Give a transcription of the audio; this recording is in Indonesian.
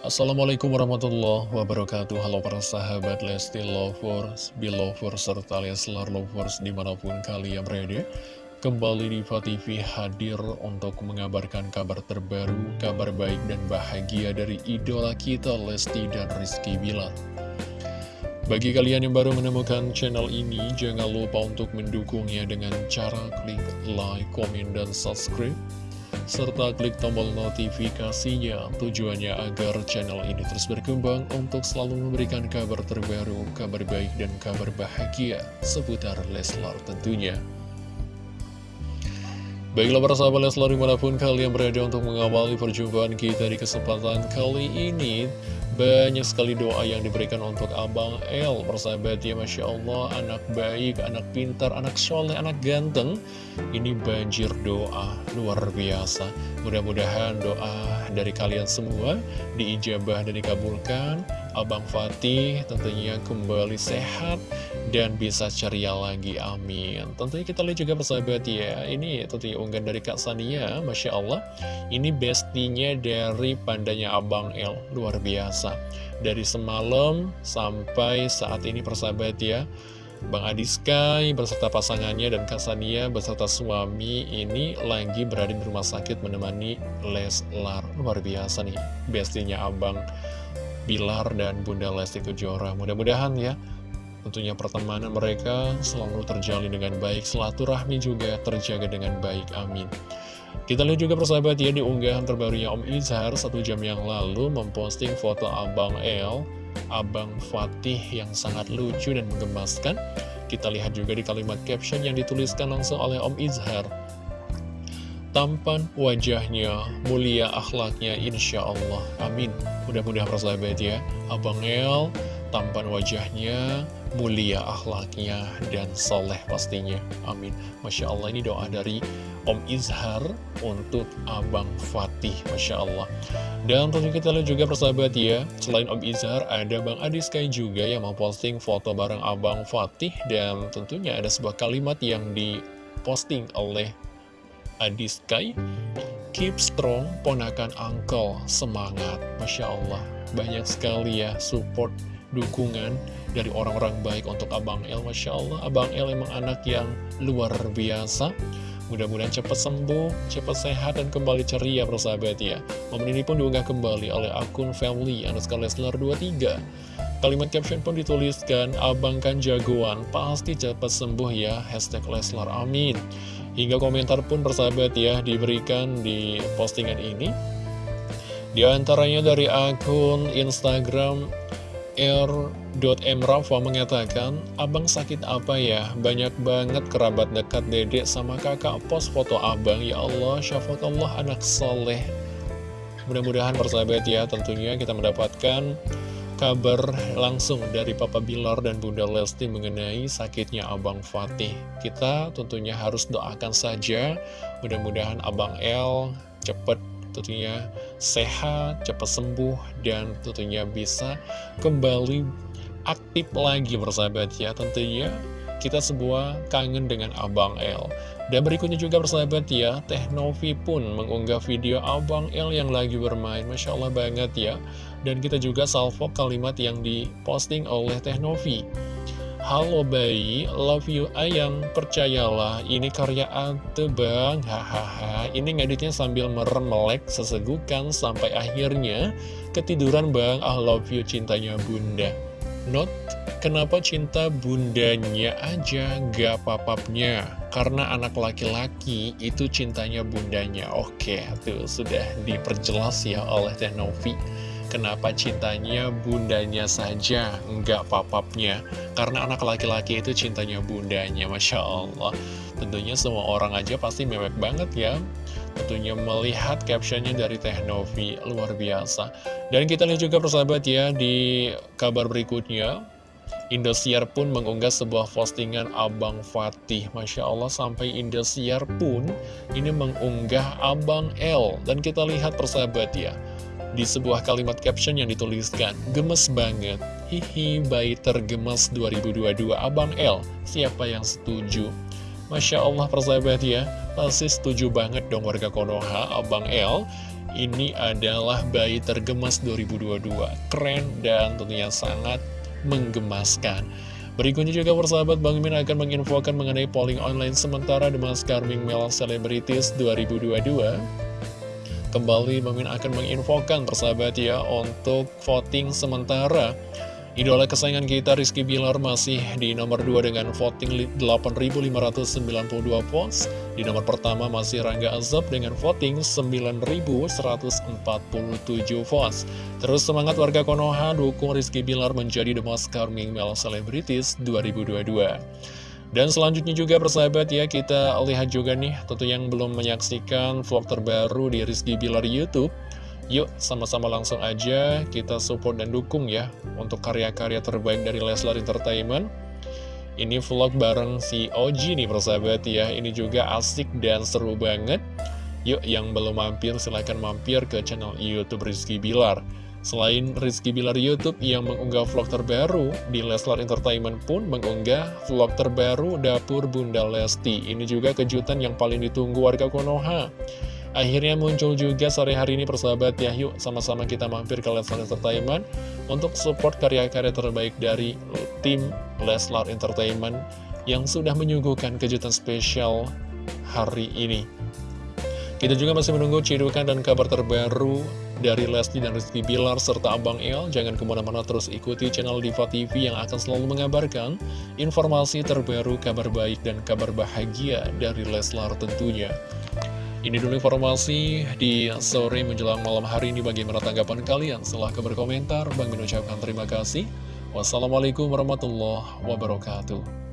Assalamualaikum warahmatullahi wabarakatuh. Halo para sahabat Lesti Lovers, Belovers, serta Leslar Lovers di mana pun kalian berada. Kembali di TV hadir untuk mengabarkan kabar terbaru, kabar baik dan bahagia dari idola kita Lesti dan Rizky Bilar. Bagi kalian yang baru menemukan channel ini, jangan lupa untuk mendukungnya dengan cara klik like, komen, dan subscribe serta klik tombol notifikasinya tujuannya agar channel ini terus berkembang untuk selalu memberikan kabar terbaru, kabar baik dan kabar bahagia seputar Leslar tentunya. Baiklah para sahabat Leslar di mana pun kalian berada untuk mengawali perjumpaan kita di kesempatan kali ini banyak sekali doa yang diberikan untuk Abang El Persahabat ya Masya Allah Anak baik, anak pintar, anak soleh, anak ganteng. Ini banjir doa luar biasa. Mudah-mudahan doa dari kalian semua Diijabah dan dikabulkan. Abang Fatih tentunya kembali sehat dan bisa ceria lagi, amin. Tentunya kita lihat juga persahabat ya Ini tentunya unggahan dari Kak Sania, Masya Allah. Ini bestinya dari pandanya Abang El, luar biasa. Dari semalam sampai saat ini persahabat ya Bang Adi Sky beserta pasangannya dan Kak Sania beserta suami ini lagi berada di rumah sakit menemani Leslar. Luar biasa nih, bestinya Abang Bilar dan Bunda Lesti Kejora. Mudah-mudahan ya, tentunya pertemanan mereka selalu terjalin dengan baik, silaturahmi juga terjaga dengan baik. Amin. Kita lihat juga persahabat ya di unggahan terbarunya Om Izhar satu jam yang lalu memposting foto Abang El, Abang Fatih yang sangat lucu dan menggemaskan. Kita lihat juga di kalimat caption yang dituliskan langsung oleh Om Izhar. Tampan wajahnya, mulia akhlaknya, insya Allah. Amin. Mudah-mudahan persahabat ya, Abang El, tampan wajahnya, mulia akhlaknya, dan soleh pastinya. Amin. Masya Allah, ini doa dari Om Izhar untuk Abang Fatih. Masya Allah. Dan tentu kita lihat juga persahabat ya, selain Om Izhar, ada Bang Adiskai juga yang memposting foto bareng Abang Fatih. Dan tentunya ada sebuah kalimat yang diposting oleh Adi Sky Keep strong, ponakan uncle, semangat Masya Allah, banyak sekali ya support, dukungan dari orang-orang baik untuk Abang El Masya Allah, Abang El emang anak yang luar biasa. Mudah-mudahan cepat sembuh, cepat sehat, dan kembali ceria persahabat ya. Momen ini pun diunggah kembali oleh akun family underscore Leslar 23 Kalimat caption pun dituliskan, Abang kan jagoan, pasti cepat sembuh ya, hashtag Leslar, amin. Hingga komentar pun persahabat ya diberikan di postingan ini. Di antaranya dari akun Instagram r.mrafa mengatakan Abang sakit apa ya? Banyak banget kerabat dekat dedek sama kakak post foto abang Ya Allah, syafat Allah anak soleh Mudah-mudahan persahabat ya tentunya kita mendapatkan kabar langsung dari Papa Bilar dan Bunda Lesti mengenai sakitnya Abang Fatih. Kita tentunya harus doakan saja, mudah-mudahan Abang El cepat tentunya sehat, cepat sembuh, dan tentunya bisa kembali aktif lagi bersahabat ya. Tentunya kita semua kangen dengan Abang El. Dan berikutnya juga bersahabat ya, Teh Novi pun mengunggah video Abang El yang lagi bermain. Masya Allah banget ya. Dan kita juga salvo kalimat yang diposting oleh Teh Novi. Halo bayi, love you ayang, percayalah, ini karya Ate bang, hahaha, ini ngeditnya sambil merem melek sesegukan sampai akhirnya ketiduran bang, I love you cintanya bunda. Not, kenapa cinta bundanya aja gak papapnya? Karena anak laki-laki itu cintanya bundanya. Oke, tuh sudah diperjelas ya oleh Teh Novi kenapa cintanya bundanya saja, nggak papapnya. Karena anak laki-laki itu cintanya bundanya, Masya Allah. Tentunya semua orang aja pasti mewek banget ya. Tentunya melihat captionnya dari Teh Novi, luar biasa. Dan kita lihat juga persahabat ya, di kabar berikutnya, Indosiar pun mengunggah sebuah postingan Abang Fatih Masya Allah sampai Indosiar pun ini mengunggah Abang L Dan kita lihat persahabat ya di sebuah kalimat caption yang dituliskan, gemes banget, hihi bayi tergemes 2022 Abang L, siapa yang setuju? Masya Allah persahabat ya, pasti setuju banget dong warga Konoha, Abang L, Ini adalah bayi tergemas 2022 Keren dan tentunya sangat menggemaskan. Berikutnya juga persahabat Bang Min akan menginfokan mengenai polling online sementara The Maskar Ming Mel Celebrities 2022 Kembali Bang Min akan menginfokan persahabat ya untuk voting sementara Idola kesayangan kita Rizky Bilar masih di nomor 2 dengan voting 8.592 votes. Di nomor pertama masih Rangga Azab dengan voting 9.147 votes. Terus semangat warga Konoha dukung Rizky Bilar menjadi The Most Charming Male Celebrities 2022. Dan selanjutnya juga persahabat ya kita lihat juga nih tentu yang belum menyaksikan vlog terbaru di Rizky Bilar Youtube Yuk sama-sama langsung aja kita support dan dukung ya untuk karya-karya terbaik dari Leslar Entertainment. Ini vlog bareng si Oji nih persahabat ya, ini juga asik dan seru banget. Yuk yang belum mampir silahkan mampir ke channel Youtube Rizky Bilar. Selain Rizky Bilar Youtube yang mengunggah vlog terbaru, di Leslar Entertainment pun mengunggah vlog terbaru Dapur Bunda Lesti. Ini juga kejutan yang paling ditunggu warga Konoha. Akhirnya muncul juga sore hari ini persahabat ya Yuk sama-sama kita mampir ke Leslar Entertainment Untuk support karya-karya terbaik dari tim Leslar Entertainment Yang sudah menyuguhkan kejutan spesial hari ini Kita juga masih menunggu cidukan dan kabar terbaru dari Lesti dan Rizky Bilar serta Abang El. Jangan ke mana-mana terus ikuti channel Diva TV yang akan selalu mengabarkan informasi terbaru, kabar baik, dan kabar bahagia dari Leslar tentunya. Ini dulu informasi di sore menjelang malam hari ini bagaimana tanggapan kalian. Silahkan berkomentar. Bang mengucapkan terima kasih. Wassalamualaikum warahmatullahi wabarakatuh.